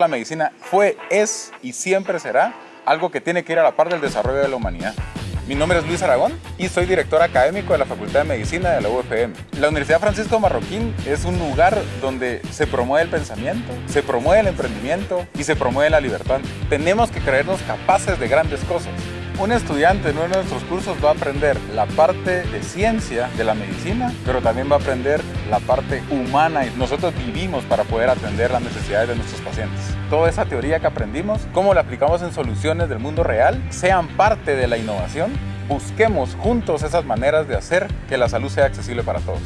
La medicina fue, es y siempre será algo que tiene que ir a la par del desarrollo de la humanidad. Mi nombre es Luis Aragón y soy director académico de la Facultad de Medicina de la UFM. La Universidad Francisco Marroquín es un lugar donde se promueve el pensamiento, se promueve el emprendimiento y se promueve la libertad. Tenemos que creernos capaces de grandes cosas. Un estudiante en uno de nuestros cursos va a aprender la parte de ciencia de la medicina, pero también va a aprender la parte humana y nosotros vivimos para poder atender las necesidades de nuestros pacientes. Toda esa teoría que aprendimos, cómo la aplicamos en soluciones del mundo real, sean parte de la innovación, busquemos juntos esas maneras de hacer que la salud sea accesible para todos.